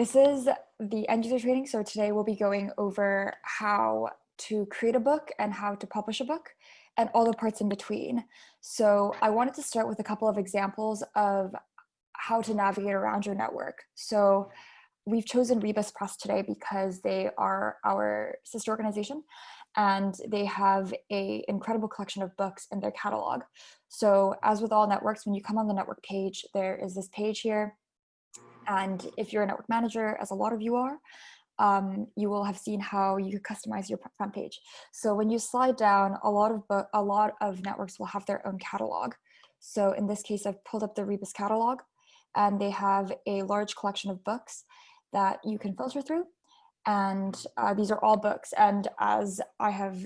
This is the end user training. So today we'll be going over how to create a book and how to publish a book and all the parts in between. So I wanted to start with a couple of examples of how to navigate around your network. So we've chosen Rebus Press today because they are our sister organization and they have a incredible collection of books in their catalog. So as with all networks, when you come on the network page, there is this page here. And if you're a network manager, as a lot of you are, um, you will have seen how you customize your front page. So when you slide down, a lot of a lot of networks will have their own catalog. So in this case, I've pulled up the Rebus catalog, and they have a large collection of books that you can filter through. And uh, these are all books. And as I have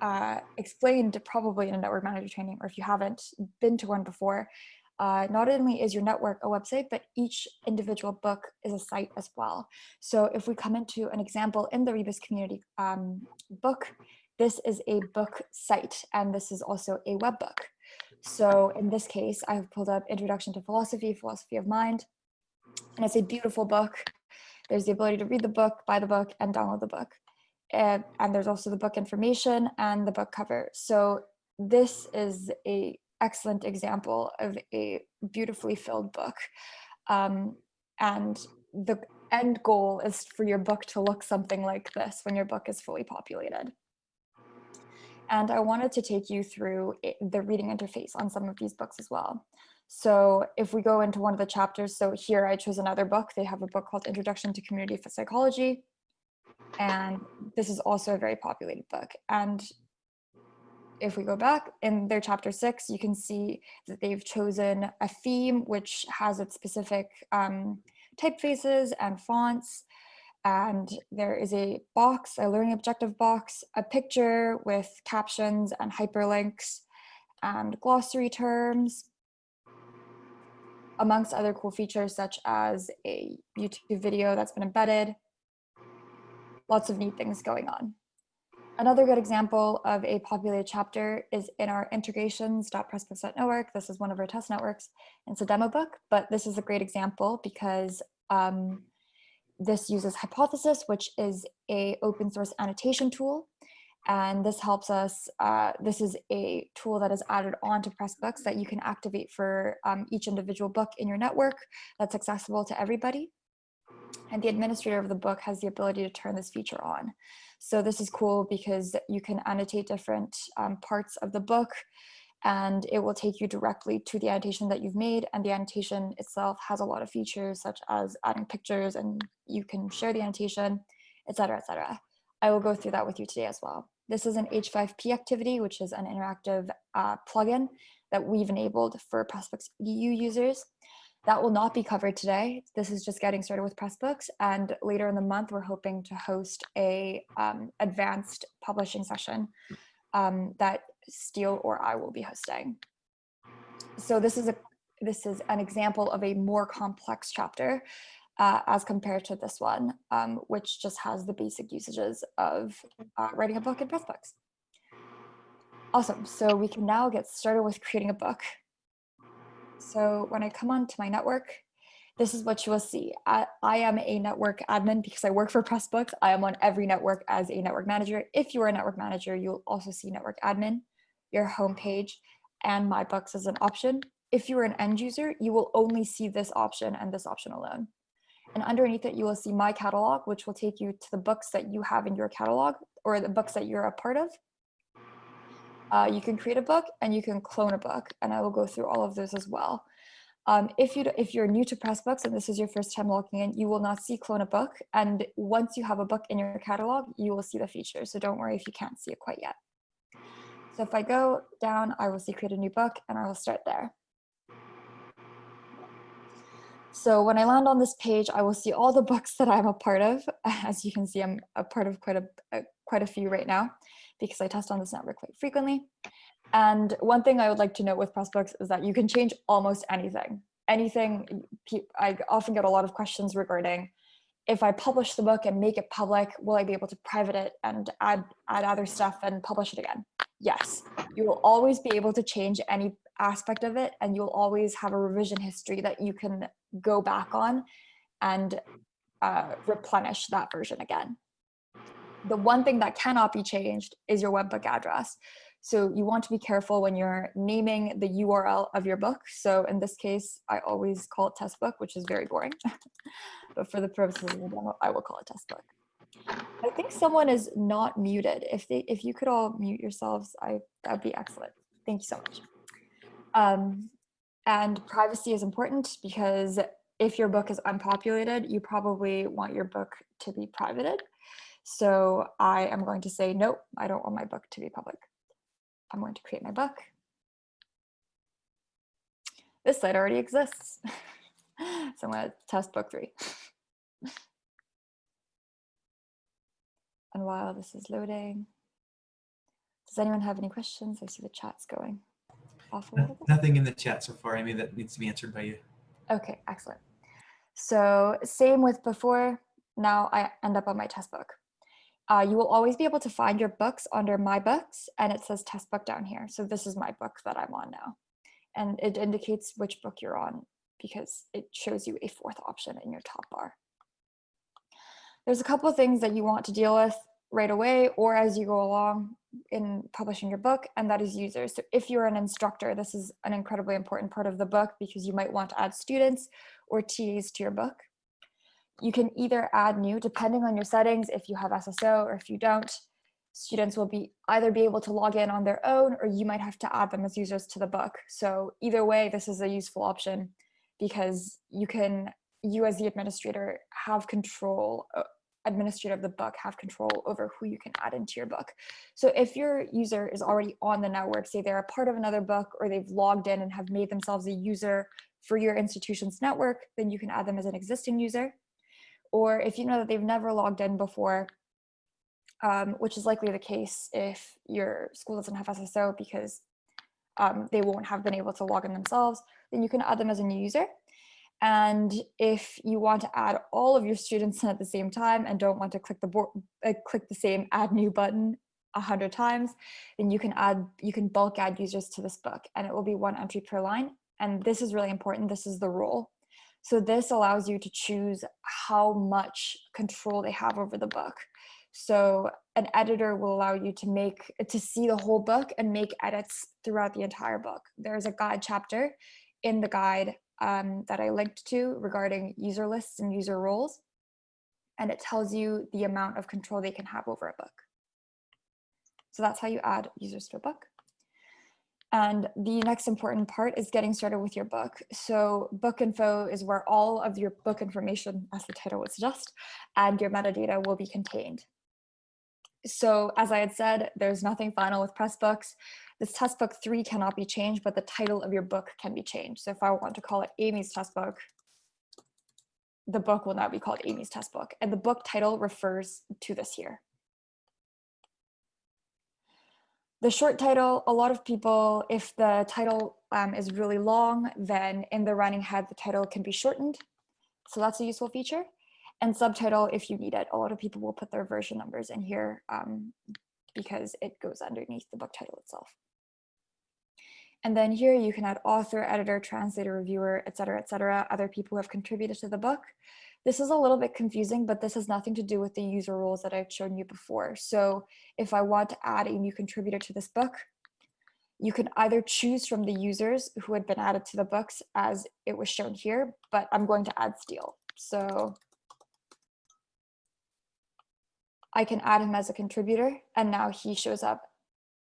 uh, explained probably in a network manager training, or if you haven't been to one before, uh, not only is your network a website, but each individual book is a site as well. So if we come into an example in the Rebus community um, book, this is a book site, and this is also a web book. So in this case, I've pulled up Introduction to Philosophy, Philosophy of Mind, and it's a beautiful book. There's the ability to read the book, buy the book, and download the book. And, and there's also the book information and the book cover. So this is a excellent example of a beautifully filled book. Um, and the end goal is for your book to look something like this when your book is fully populated. And I wanted to take you through the reading interface on some of these books as well. So if we go into one of the chapters, so here I chose another book. They have a book called Introduction to Community Psychology. And this is also a very populated book. And if we go back in their chapter six, you can see that they've chosen a theme which has its specific um, typefaces and fonts. And there is a box, a learning objective box, a picture with captions and hyperlinks and glossary terms, amongst other cool features such as a YouTube video that's been embedded. Lots of neat things going on. Another good example of a populated chapter is in our integrations.pressbooks.network. This is one of our test networks. It's a demo book, but this is a great example because um, this uses Hypothesis, which is a open source annotation tool and this helps us, uh, this is a tool that is added on to Pressbooks that you can activate for um, each individual book in your network that's accessible to everybody. And the administrator of the book has the ability to turn this feature on. So this is cool because you can annotate different um, parts of the book and it will take you directly to the annotation that you've made and the annotation itself has a lot of features such as adding pictures and you can share the annotation, etc., etc. I will go through that with you today as well. This is an H5P activity, which is an interactive uh, plugin that we've enabled for Pressbooks EDU users. That will not be covered today. This is just getting started with Pressbooks. And later in the month, we're hoping to host a um, advanced publishing session um, that Steele or I will be hosting. So this is a this is an example of a more complex chapter uh, as compared to this one, um, which just has the basic usages of uh, writing a book in Pressbooks. Awesome, so we can now get started with creating a book. So when I come onto my network, this is what you will see. I, I, am a network admin because I work for Pressbooks. I am on every network as a network manager. If you are a network manager, you'll also see network admin, your homepage, and my books as an option. If you are an end user, you will only see this option and this option alone. And underneath it, you will see my catalog, which will take you to the books that you have in your catalog or the books that you're a part of. Uh, you can create a book and you can clone a book, and I will go through all of those as well. Um, if, you, if you're new to Pressbooks and this is your first time logging in, you will not see clone a book. And once you have a book in your catalog, you will see the feature. So don't worry if you can't see it quite yet. So if I go down, I will see create a new book and I will start there. So when I land on this page, I will see all the books that I'm a part of. As you can see, I'm a part of quite a, a quite a few right now because I test on this network quite frequently. And one thing I would like to note with Pressbooks is that you can change almost anything. Anything, I often get a lot of questions regarding if I publish the book and make it public, will I be able to private it and add, add other stuff and publish it again? Yes, you will always be able to change any aspect of it and you'll always have a revision history that you can go back on and uh, replenish that version again. The one thing that cannot be changed is your webbook address. So you want to be careful when you're naming the URL of your book. So in this case, I always call it test book, which is very boring. but for the purposes of the demo, I will call it test book. I think someone is not muted. If they, if you could all mute yourselves, I that would be excellent. Thank you so much. Um, and privacy is important because if your book is unpopulated, you probably want your book to be privated. So I am going to say, nope, I don't want my book to be public. I'm going to create my book. This site already exists. so I'm going to test book three. and while this is loading, does anyone have any questions? I see the chat's going off a little bit. Nothing in the chat so far, Amy, that needs to be answered by you. Okay, excellent. So same with before, now I end up on my test book. Uh, you will always be able to find your books under my books and it says test book down here. So this is my book that I'm on now. And it indicates which book you're on because it shows you a fourth option in your top bar. There's a couple of things that you want to deal with right away or as you go along in publishing your book, and that is users. So if you're an instructor, this is an incredibly important part of the book because you might want to add students or TAs to your book. You can either add new, depending on your settings, if you have SSO or if you don't, students will be either be able to log in on their own or you might have to add them as users to the book. So either way, this is a useful option because you can, you as the administrator have control, uh, administrator of the book have control over who you can add into your book. So if your user is already on the network, say they're a part of another book or they've logged in and have made themselves a user for your institution's network, then you can add them as an existing user or if you know that they've never logged in before, um, which is likely the case if your school doesn't have SSO because um, they won't have been able to log in themselves, then you can add them as a new user. And if you want to add all of your students in at the same time and don't want to click the board, uh, click the same add new button a hundred times, then you can add, you can bulk add users to this book and it will be one entry per line. And this is really important. This is the rule. So this allows you to choose how much control they have over the book. So an editor will allow you to make to see the whole book and make edits throughout the entire book. There's a guide chapter in the guide um, that I linked to regarding user lists and user roles. And it tells you the amount of control they can have over a book. So that's how you add users to a book. And the next important part is getting started with your book. So book info is where all of your book information, as the title would suggest, and your metadata will be contained. So as I had said, there's nothing final with Pressbooks. This test book three cannot be changed, but the title of your book can be changed. So if I want to call it Amy's test book, the book will now be called Amy's test book. And the book title refers to this here. The short title, a lot of people, if the title um, is really long, then in the running head, the title can be shortened. So that's a useful feature. And subtitle, if you need it, a lot of people will put their version numbers in here um, because it goes underneath the book title itself. And then here you can add author, editor, translator, reviewer, etc., etc. other people who have contributed to the book. This is a little bit confusing, but this has nothing to do with the user roles that I've shown you before. So if I want to add a new contributor to this book, you can either choose from the users who had been added to the books as it was shown here, but I'm going to add Steele. So I can add him as a contributor and now he shows up,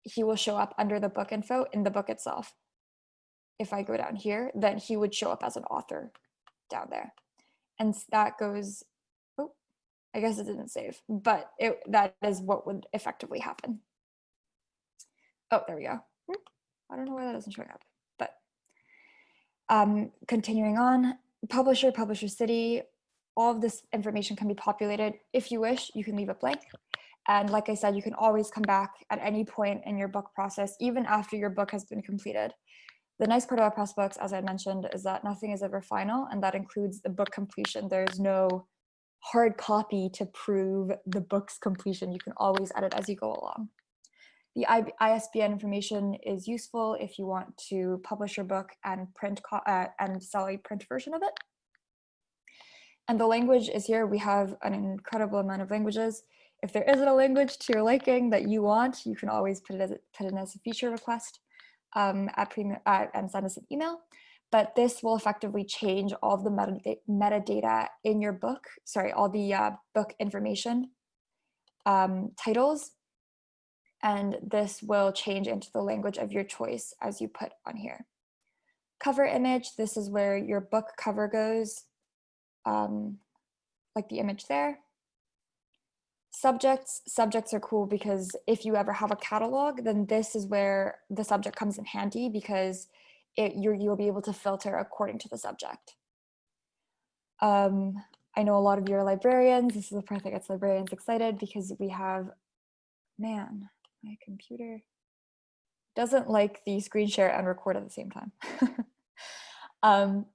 he will show up under the book info in the book itself. If I go down here, then he would show up as an author down there and that goes, oh, I guess it didn't save, but it, that is what would effectively happen. Oh, there we go. Hmm, I don't know why that isn't showing up, but um, continuing on, publisher, publisher city, all of this information can be populated. If you wish, you can leave it blank. And like I said, you can always come back at any point in your book process, even after your book has been completed. The nice part about Pressbooks, as I mentioned, is that nothing is ever final, and that includes the book completion. There's no hard copy to prove the book's completion. You can always edit as you go along. The ISBN information is useful if you want to publish your book and print uh, and sell a print version of it. And the language is here. We have an incredible amount of languages. If there isn't a language to your liking that you want, you can always put it as, put it in as a feature request um, at and send us an email. But this will effectively change all of the metadata, metadata in your book, sorry, all the uh, book information um, titles. And this will change into the language of your choice as you put on here. Cover image, this is where your book cover goes, um, like the image there. Subjects, subjects are cool because if you ever have a catalog, then this is where the subject comes in handy because it, you you'll be able to filter according to the subject. Um, I know a lot of you are librarians. This is the part that gets librarians excited because we have, man, my computer doesn't like the screen share and record at the same time. um,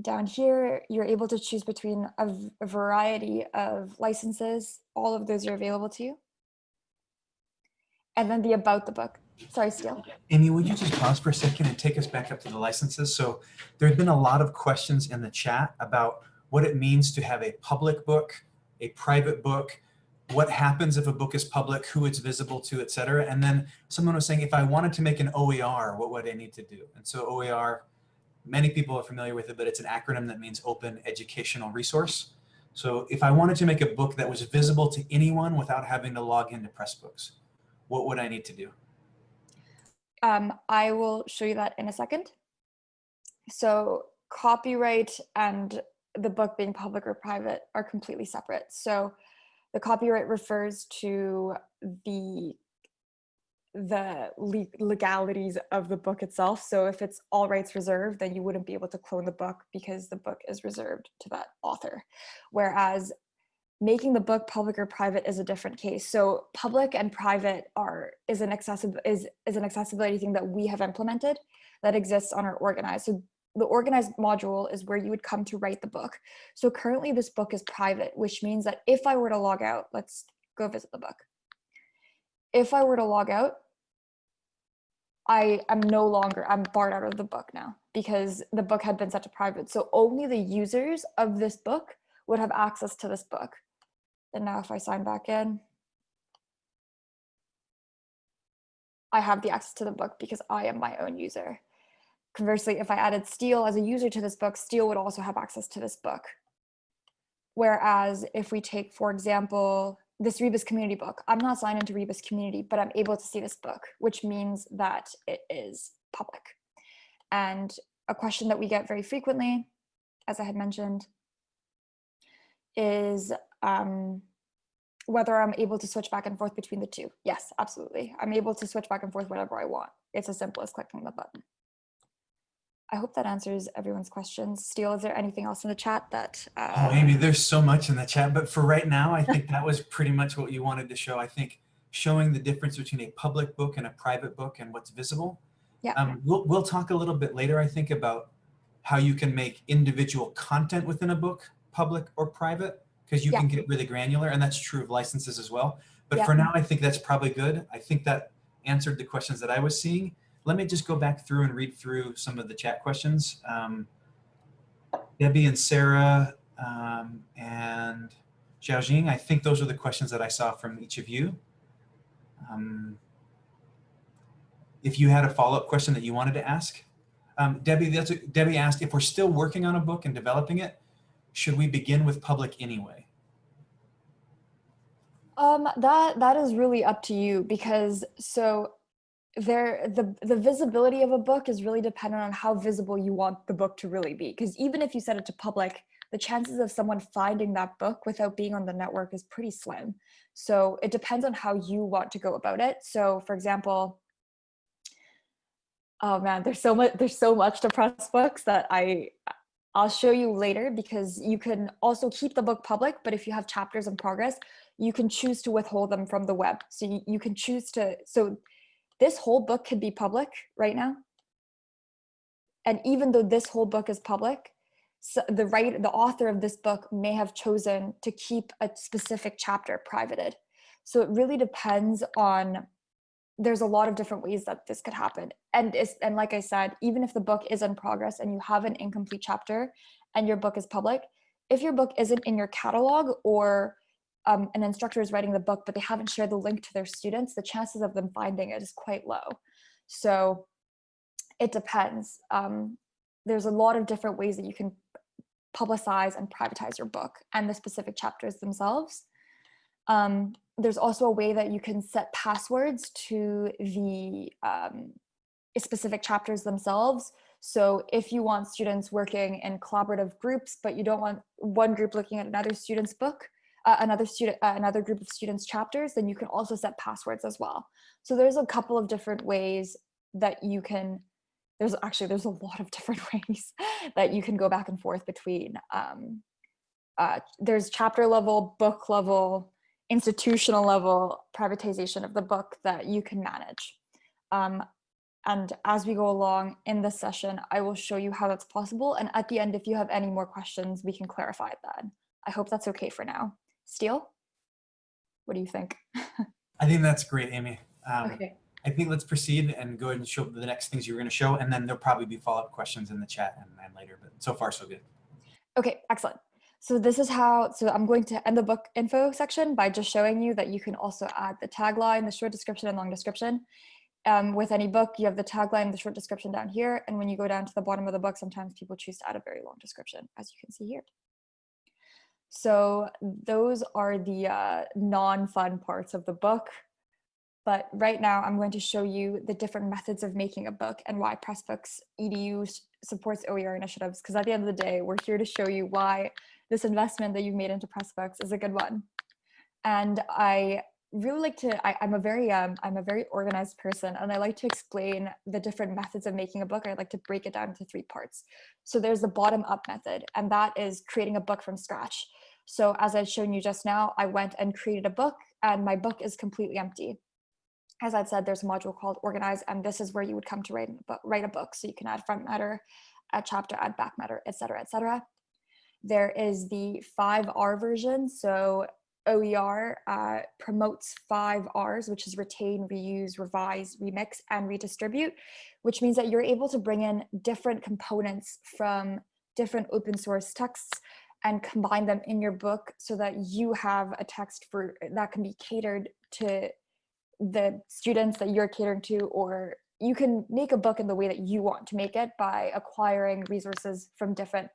down here, you're able to choose between a, a variety of licenses. All of those are available to you. And then the about the book. Sorry, Steele. Amy, would you just pause for a second and take us back up to the licenses? So there's been a lot of questions in the chat about what it means to have a public book, a private book, what happens if a book is public, who it's visible to, et cetera. And then someone was saying, if I wanted to make an OER, what would I need to do? And so OER, many people are familiar with it, but it's an acronym that means Open Educational Resource. So if I wanted to make a book that was visible to anyone without having to log into Pressbooks, what would I need to do? Um, I will show you that in a second. So copyright and the book being public or private are completely separate. So the copyright refers to the the legalities of the book itself. So if it's all rights reserved, then you wouldn't be able to clone the book because the book is reserved to that author. Whereas making the book public or private is a different case. So public and private are is an accessible is is an accessibility thing that we have implemented that exists on our organized. So the organized module is where you would come to write the book. So currently this book is private, which means that if I were to log out, let's go visit the book. If I were to log out, I am no longer, I'm barred out of the book now because the book had been set to private. So only the users of this book would have access to this book. And now if I sign back in, I have the access to the book because I am my own user. Conversely, if I added Steele as a user to this book, Steele would also have access to this book. Whereas if we take, for example, this Rebus community book, I'm not signed into Rebus community, but I'm able to see this book, which means that it is public. And a question that we get very frequently, as I had mentioned, is um, whether I'm able to switch back and forth between the two. Yes, absolutely. I'm able to switch back and forth whenever I want. It's as simple as clicking the button. I hope that answers everyone's questions. Steele, is there anything else in the chat that? Uh... Oh, Amy, there's so much in the chat, but for right now, I think that was pretty much what you wanted to show. I think showing the difference between a public book and a private book and what's visible. Yeah. Um, we'll, we'll talk a little bit later, I think, about how you can make individual content within a book public or private, because you yeah. can get really granular, and that's true of licenses as well. But yeah. for now, I think that's probably good. I think that answered the questions that I was seeing let me just go back through and read through some of the chat questions. Um, Debbie and Sarah um, and Xiaojing, I think those are the questions that I saw from each of you. Um, if you had a follow-up question that you wanted to ask. Um, Debbie, that's a, Debbie asked, if we're still working on a book and developing it, should we begin with public anyway? Um, that that is really up to you because so there the the visibility of a book is really dependent on how visible you want the book to really be. Because even if you set it to public the chances of someone finding that book without being on the network is pretty slim. So it depends on how you want to go about it. So for example oh man there's so much there's so much to Pressbooks that i i'll show you later because you can also keep the book public but if you have chapters in progress you can choose to withhold them from the web. So you, you can choose to so this whole book could be public right now. And even though this whole book is public, so the writer, the author of this book may have chosen to keep a specific chapter privated. So it really depends on, there's a lot of different ways that this could happen. And, it's, and like I said, even if the book is in progress and you have an incomplete chapter and your book is public, if your book isn't in your catalog or um, an instructor is writing the book, but they haven't shared the link to their students, the chances of them finding it is quite low. So it depends. Um, there's a lot of different ways that you can publicize and privatize your book and the specific chapters themselves. Um, there's also a way that you can set passwords to the um, specific chapters themselves. So if you want students working in collaborative groups, but you don't want one group looking at another student's book, uh, another student, uh, another group of students chapters, then you can also set passwords as well. So there's a couple of different ways that you can, there's actually, there's a lot of different ways that you can go back and forth between. Um, uh, there's chapter level, book level, institutional level privatization of the book that you can manage. Um, and as we go along in this session, I will show you how that's possible. And at the end, if you have any more questions, we can clarify that. I hope that's okay for now. Steele, what do you think? I think that's great, Amy. Um, okay. I think let's proceed and go ahead and show the next things you're going to show, and then there'll probably be follow-up questions in the chat and, and later, but so far so good. Okay, excellent. So this is how, so I'm going to end the book info section by just showing you that you can also add the tagline, the short description and long description. Um, with any book, you have the tagline, the short description down here. And when you go down to the bottom of the book, sometimes people choose to add a very long description, as you can see here. So those are the uh, non-fun parts of the book. But right now I'm going to show you the different methods of making a book and why Pressbooks EDU supports OER initiatives. Because at the end of the day, we're here to show you why this investment that you've made into Pressbooks is a good one. And I really like to, I, am a very, um, I'm a very organized person and I like to explain the different methods of making a book. I like to break it down into three parts. So there's the bottom up method and that is creating a book from scratch. So as I've shown you just now, I went and created a book and my book is completely empty. As I've said, there's a module called organize and this is where you would come to write write a book. So you can add front matter, add chapter, add back matter, etc., etc. There is the 5R version. So OER uh, promotes five R's, which is retain, reuse, revise, remix, and redistribute, which means that you're able to bring in different components from different open source texts and combine them in your book so that you have a text for that can be catered to the students that you're catering to or you can make a book in the way that you want to make it by acquiring resources from different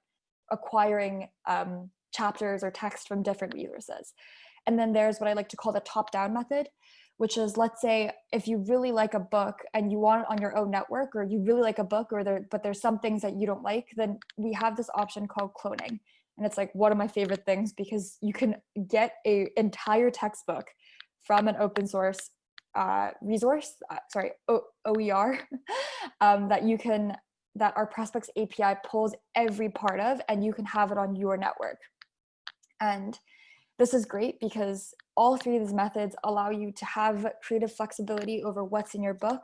acquiring um, chapters or text from different resources. And then there's what I like to call the top-down method, which is let's say if you really like a book and you want it on your own network or you really like a book or there but there's some things that you don't like, then we have this option called cloning. And it's like one of my favorite things because you can get a entire textbook from an open source uh, resource, uh, sorry, o OER, um, that you can that our Pressbooks API pulls every part of and you can have it on your network. And this is great because all three of these methods allow you to have creative flexibility over what's in your book.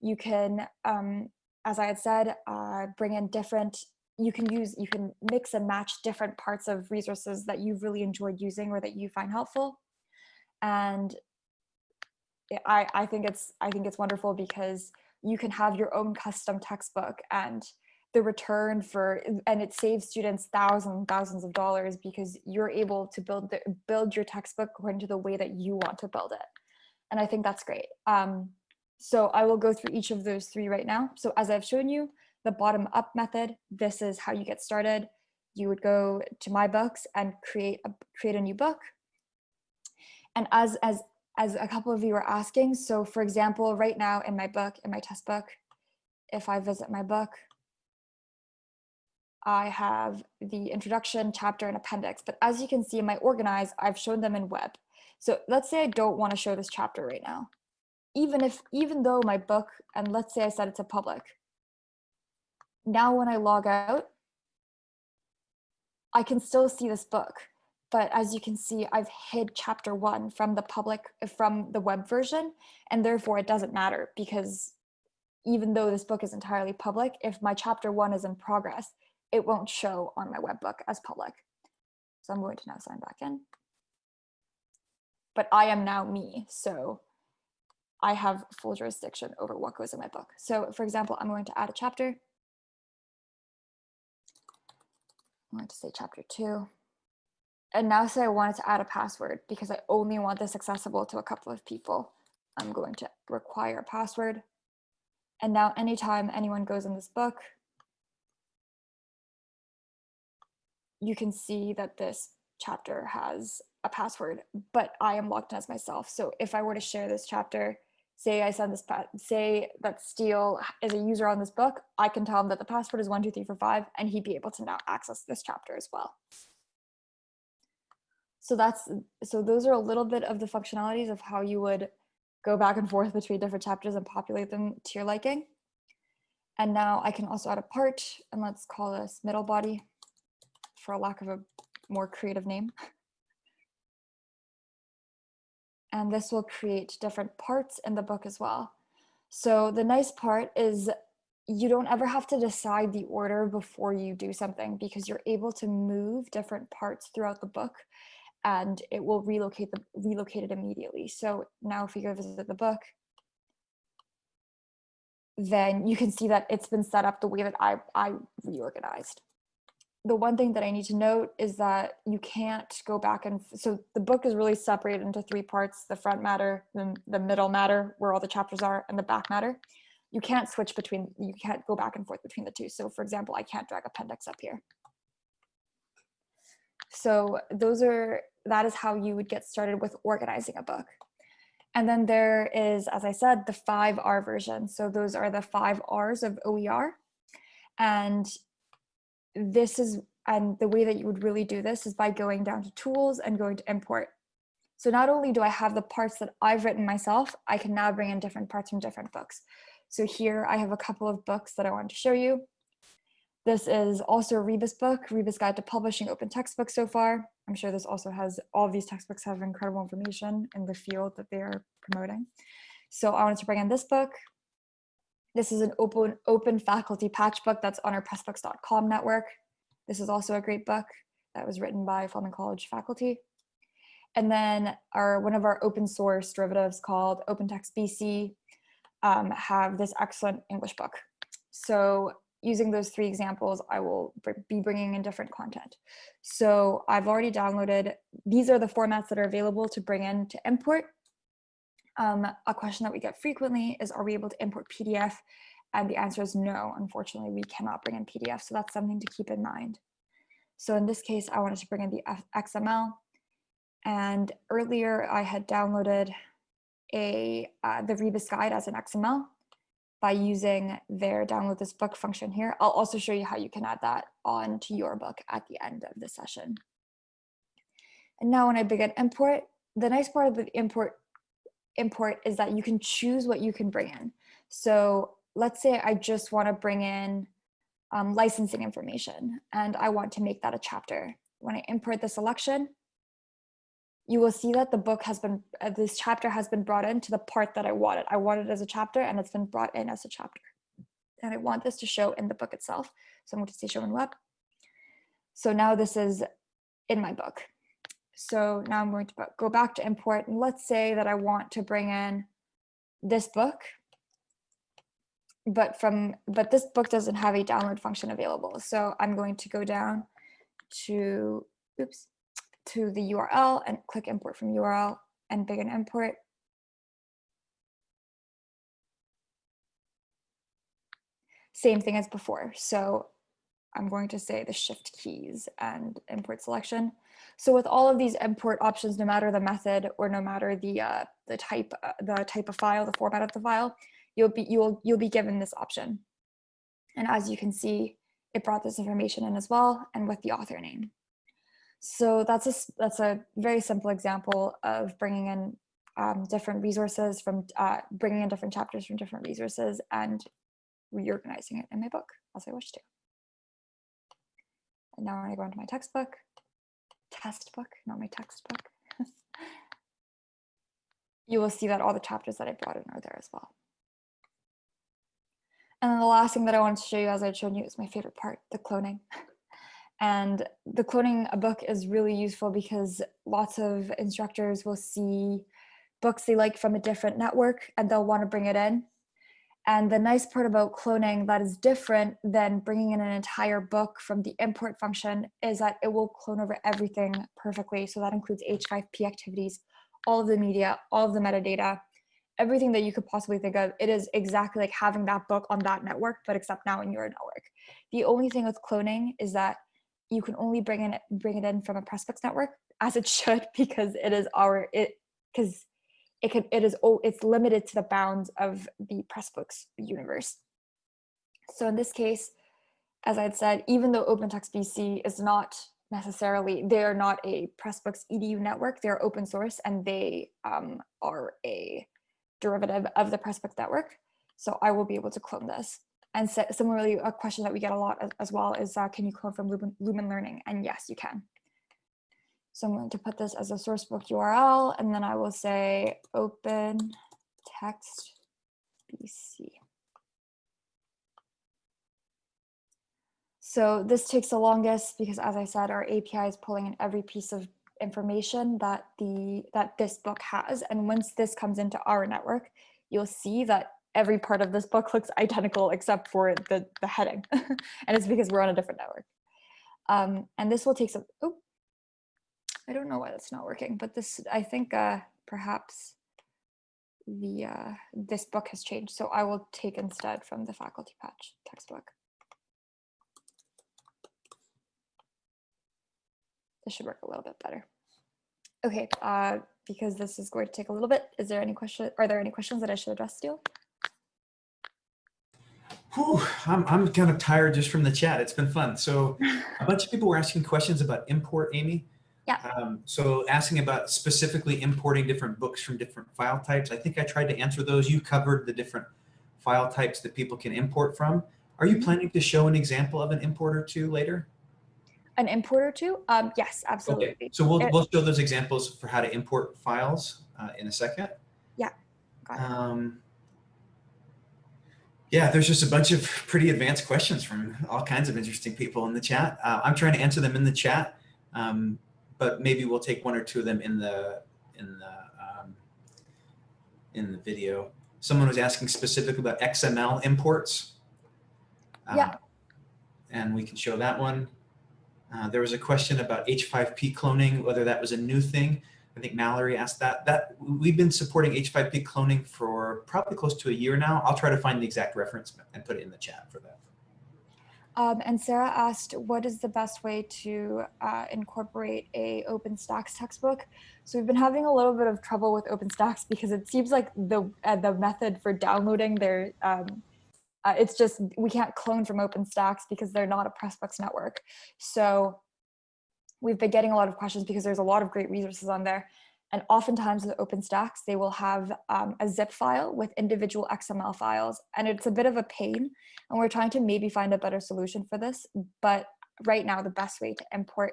You can, um, as I had said, uh, bring in different, you can use, you can mix and match different parts of resources that you've really enjoyed using or that you find helpful. And I, I think it's, I think it's wonderful because you can have your own custom textbook and the return for and it saves students thousands thousands of dollars because you're able to build the, build your textbook according to the way that you want to build it. And i think that's great. Um, so i will go through each of those three right now. So as i've shown you the bottom up method this is how you get started you would go to my books and create a create a new book and as as as a couple of you are asking. So for example, right now in my book, in my test book, if I visit my book, I have the introduction, chapter, and appendix. But as you can see in my organize, I've shown them in web. So let's say I don't want to show this chapter right now. Even if, even though my book, and let's say I set it to public. Now when I log out, I can still see this book but as you can see, I've hid chapter one from the public, from the web version, and therefore it doesn't matter because even though this book is entirely public, if my chapter one is in progress, it won't show on my web book as public. So I'm going to now sign back in. But I am now me, so I have full jurisdiction over what goes in my book. So for example, I'm going to add a chapter. I'm going to say chapter two. and now say I wanted to add a password because I only want this accessible to a couple of people. I'm going to require a password. And now anytime anyone goes in this book, you can see that this chapter has a password, but I am logged in as myself. So if I were to share this chapter, say I send this, say that Steele is a user on this book, I can tell him that the password is one, two, three, four, five, and he'd be able to now access this chapter as well. So that's, so those are a little bit of the functionalities of how you would go back and forth between different chapters and populate them to your liking. And now I can also add a part and let's call this middle body for a lack of a more creative name. And this will create different parts in the book as well. So the nice part is you don't ever have to decide the order before you do something because you're able to move different parts throughout the book and it will relocate the relocate it immediately. So now if you go visit the book, then you can see that it's been set up the way that I, I reorganized the one thing that I need to note is that you can't go back and so the book is really separated into three parts the front matter the, the middle matter where all the chapters are and the back matter. You can't switch between you can't go back and forth between the two. So for example I can't drag appendix up here. So those are that is how you would get started with organizing a book. And then there is as I said the 5R version. So those are the five R's of OER and this is, and the way that you would really do this is by going down to tools and going to import. So not only do I have the parts that I've written myself, I can now bring in different parts from different books. So here I have a couple of books that I wanted to show you. This is also a Rebus book, Rebus Guide to Publishing Open Textbooks so far. I'm sure this also has, all these textbooks have incredible information in the field that they are promoting. So I wanted to bring in this book, this is an open, open faculty patch book that's on our pressbooks.com network. This is also a great book that was written by Fleming College faculty. And then our one of our open source derivatives called OpenText BC um, have this excellent English book. So using those three examples, I will be bringing in different content. So I've already downloaded, these are the formats that are available to bring in to import. Um, a question that we get frequently is, are we able to import PDF? And the answer is no, unfortunately, we cannot bring in PDF. So that's something to keep in mind. So in this case, I wanted to bring in the XML. And earlier I had downloaded a uh, the Rebus guide as an XML by using their download this book function here. I'll also show you how you can add that on to your book at the end of the session. And now when I begin import, the nice part of the import import is that you can choose what you can bring in. So let's say I just want to bring in um, licensing information and I want to make that a chapter. When I import the selection, you will see that the book has been, uh, this chapter has been brought into the part that I wanted. I wanted it as a chapter and it's been brought in as a chapter. And I want this to show in the book itself. So I'm going to say show in web. So now this is in my book. So now I'm going to go back to import and let's say that I want to bring in this book, but from but this book doesn't have a download function available. So I'm going to go down to oops to the URL and click import from URL and begin import. Same thing as before. So I'm going to say the shift keys and import selection. So with all of these import options, no matter the method or no matter the uh, the type uh, the type of file, the format of the file, you'll be you'll you'll be given this option. And as you can see, it brought this information in as well and with the author name. So that's a that's a very simple example of bringing in um, different resources from uh, bringing in different chapters from different resources and reorganizing it in my book as I wish to. And now to go into my textbook, test book, not my textbook. you will see that all the chapters that I brought in are there as well. And then the last thing that I wanted to show you, as I'd shown you, is my favorite part, the cloning. And the cloning a book is really useful because lots of instructors will see books they like from a different network and they'll want to bring it in. And the nice part about cloning that is different than bringing in an entire book from the import function is that it will clone over everything perfectly. So that includes H5P activities, all of the media, all of the metadata, everything that you could possibly think of. It is exactly like having that book on that network, but except now in your network. The only thing with cloning is that you can only bring in bring it in from a Pressbooks network, as it should, because it is our it because it can it is oh it's limited to the bounds of the Pressbooks universe. So in this case, as I had said, even though OpenText BC is not necessarily they are not a Pressbooks edu network, they're open source and they um, are a derivative of the Pressbooks network. So I will be able to clone this. And similarly, a question that we get a lot as, as well is, uh, can you clone from Lumen, Lumen Learning? And yes, you can. So I'm going to put this as a sourcebook URL, and then I will say open text BC. So this takes the longest because as I said, our API is pulling in every piece of information that the that this book has. And once this comes into our network, you'll see that every part of this book looks identical except for the, the heading. and it's because we're on a different network. Um, and this will take some, I don't know why that's not working, but this, I think uh, perhaps the uh, this book has changed. So I will take instead from the faculty patch textbook. This should work a little bit better. Okay, uh, because this is going to take a little bit. Is there any question? Are there any questions that I should address still? Whew, I'm, I'm kind of tired just from the chat. It's been fun. So a bunch of people were asking questions about import, Amy. Yeah. Um, so asking about specifically importing different books from different file types. I think I tried to answer those. You covered the different file types that people can import from. Are you mm-hmm. planning to show an example of an import or two later? An import or two? Um, yes, absolutely. Okay. So we'll, it, we'll show those examples for how to import files uh, in a second. Yeah. Um, yeah, there's just a bunch of pretty advanced questions from all kinds of interesting people in the chat. Uh, I'm trying to answer them in the chat, um, but maybe we'll take one or two of them in the in the um, in the video. Someone was asking specifically about XML imports. Uh, yeah. And we can show that one. Uh, there was a question about H5P cloning, whether that was a new thing. I think Mallory asked that. That We've been supporting H5P cloning for probably close to a year now. I'll try to find the exact reference and put it in the chat for that. Um, and Sarah asked, what is the best way to uh, incorporate a OpenStax textbook? So we've been having a little bit of trouble with OpenStax because it seems like the uh, the method for downloading their um, uh, it's just we can't clone from OpenStax because they're not a Pressbooks network. So we've been getting a lot of questions because there's a lot of great resources on there. And oftentimes with OpenStax, they will have um, a zip file with individual XML files. And it's a bit of a pain. And we're trying to maybe find a better solution for this. But right now, the best way to import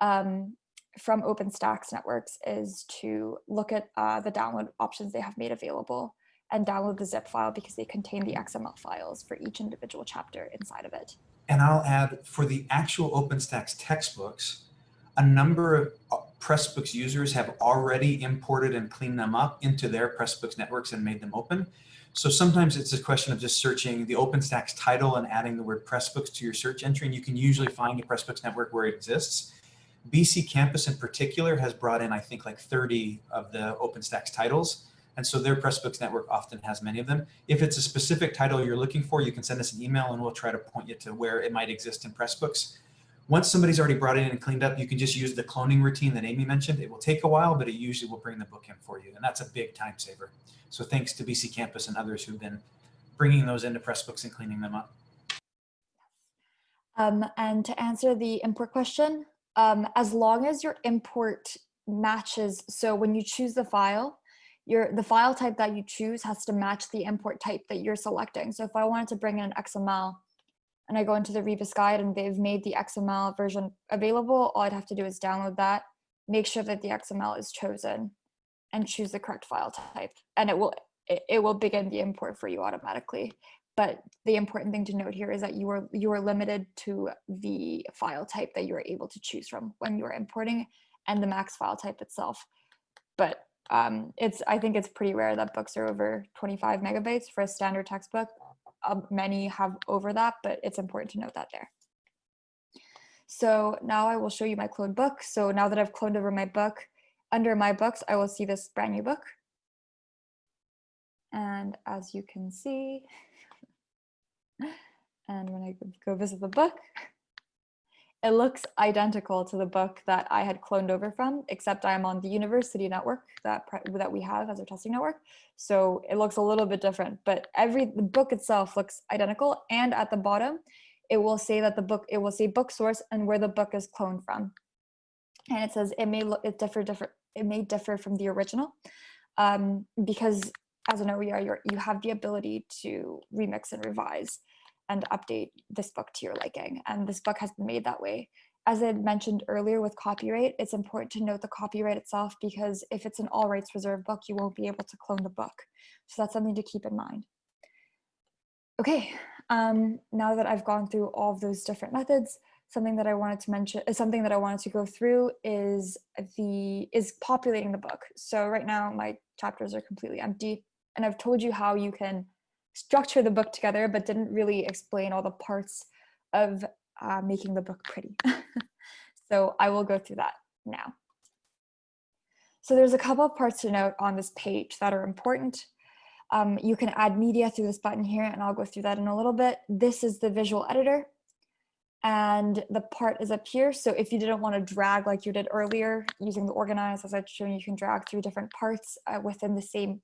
um, from OpenStax networks is to look at uh, the download options they have made available and download the zip file because they contain the XML files for each individual chapter inside of it. And I'll add for the actual OpenStax textbooks, a number of uh, Pressbooks users have already imported and cleaned them up into their Pressbooks networks and made them open. So sometimes it's a question of just searching the OpenStax title and adding the word Pressbooks to your search entry, and you can usually find a Pressbooks network where it exists. BC Campus in particular has brought in, I think, like 30 of the OpenStax titles. And so their Pressbooks network often has many of them. If it's a specific title you're looking for, you can send us an email and we'll try to point you to where it might exist in Pressbooks. Once somebody's already brought in and cleaned up, you can just use the cloning routine that Amy mentioned. It will take a while, but it usually will bring the book in for you. And that's a big time saver. So thanks to BC Campus and others who've been bringing those into Pressbooks and cleaning them up. Um, and to answer the import question, um, as long as your import matches, so when you choose the file, your the file type that you choose has to match the import type that you're selecting. So if I wanted to bring in an XML, and I go into the Rebus guide and they've made the XML version available, all I'd have to do is download that, make sure that the XML is chosen and choose the correct file type. And it will, it, it will begin the import for you automatically. But the important thing to note here is that you are, you are limited to the file type that you are able to choose from when you are importing and the max file type itself. But Um, it's I think it's pretty rare that books are over 25 megabytes for a standard textbook. Um, many have over that, but it's important to note that there. So now I will show you my cloned book. So now that I've cloned over my book, under my books, I will see this brand new book. And as you can see, and when I go visit the book, it looks identical to the book that I had cloned over from, except I'm on the university network that, that we have as our testing network. So it looks a little bit different, but every the book itself looks identical. And at the bottom, it will say that the book, it will say book source and where the book is cloned from. And it says it may look, it differ, different, it may differ from the original um, because as an OER, you're, you have the ability to remix and revise and update this book to your liking. And this book has been made that way. As I mentioned earlier with copyright, it's important to note the copyright itself because if it's an all rights reserved book, you won't be able to clone the book. So that's something to keep in mind. Okay, um, now that I've gone through all of those different methods, something that I wanted to mention, uh, something that I wanted to go through is the is populating the book. So right now my chapters are completely empty, and I've told you how you can structure the book together, but didn't really explain all the parts of uh, making the book pretty. so I will go through that now. So there's a couple of parts to note on this page that are important. Um, you can add media through this button here, and I'll go through that in a little bit. This is the visual editor, and the part is up here. So if you didn't want to drag like you did earlier using the organize, as I've shown you, you can drag through different parts uh, within the same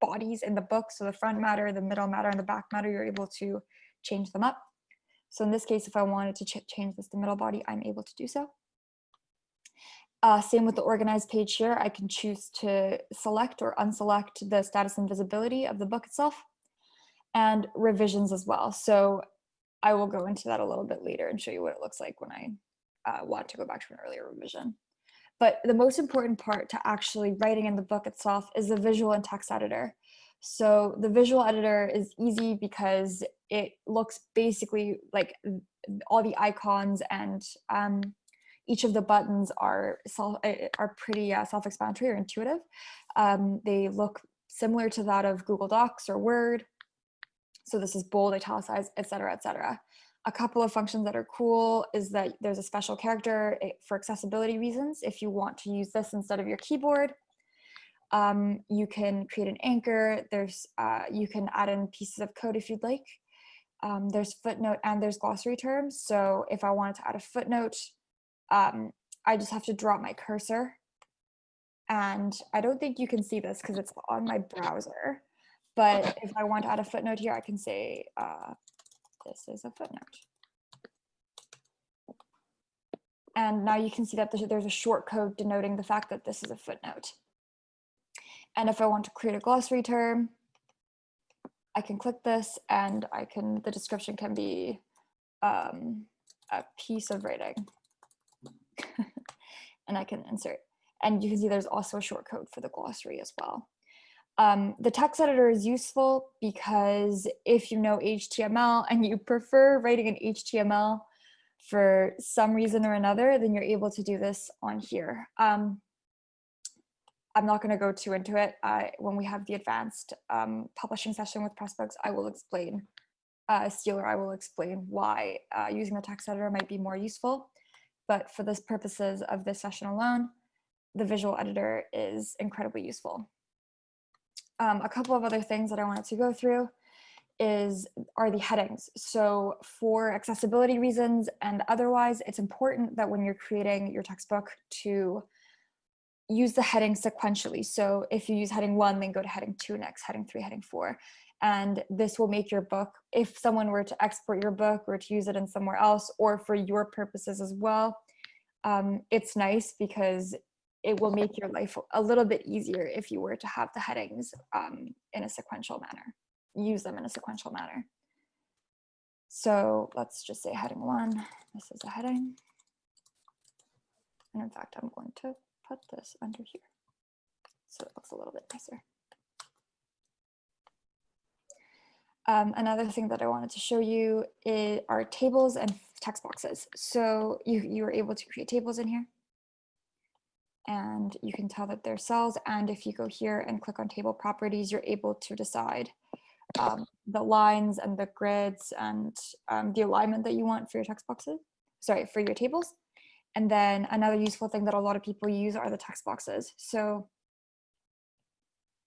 bodies in the book. So the front matter, the middle matter, and the back matter, you're able to change them up. So in this case, if I wanted to ch change this to middle body, I'm able to do so. Uh, same with the organized page here. I can choose to select or unselect the status and visibility of the book itself and revisions as well. So I will go into that a little bit later and show you what it looks like when I uh, want to go back to an earlier revision. But the most important part to actually writing in the book itself is the visual and text editor. So the visual editor is easy because it looks basically like all the icons and um, each of the buttons are self, are pretty uh, self-explanatory or intuitive. Um, they look similar to that of Google Docs or Word. So this is bold, italicized, etc., etc. A couple of functions that are cool is that there's a special character eh, for accessibility reasons. If you want to use this instead of your keyboard, um, you can create an anchor. There's uh, you can add in pieces of code if you'd like. Um, there's footnote and there's glossary terms. So if I wanted to add a footnote, um, I just have to drop my cursor. And I don't think you can see this because it's on my browser. But if I want to add a footnote here, I can say, uh, this is a footnote. And now you can see that there's a short code denoting the fact that this is a footnote. And if I want to create a glossary term, I can click this and I can, the description can be um, a piece of writing. and I can insert. And you can see there's also a short code for the glossary as well. Um, the text editor is useful because if you know HTML and you prefer writing in HTML for some reason or another, then you're able to do this on here. Um, I'm not going to go too into it. Uh, when we have the advanced um, publishing session with Pressbooks, I will explain, uh, Steeler, I will explain why uh, using the text editor might be more useful. But for the purposes of this session alone, the visual editor is incredibly useful. Um, a couple of other things that I wanted to go through is are the headings. So for accessibility reasons and otherwise, it's important that when you're creating your textbook to use the heading sequentially. So if you use heading one, then go to heading two next, heading three, heading four. And this will make your book, if someone were to export your book or to use it in somewhere else or for your purposes as well, um, it's nice because it will make your life a little bit easier if you were to have the headings um, in a sequential manner, use them in a sequential manner. So let's just say heading one, this is a heading. And in fact, I'm going to put this under here. So it looks a little bit nicer. Um, another thing that I wanted to show you is, are tables and text boxes. So you, you were able to create tables in here and you can tell that they're cells. And if you go here and click on table properties, you're able to decide um, the lines and the grids and um, the alignment that you want for your text boxes, sorry, for your tables. And then another useful thing that a lot of people use are the text boxes. So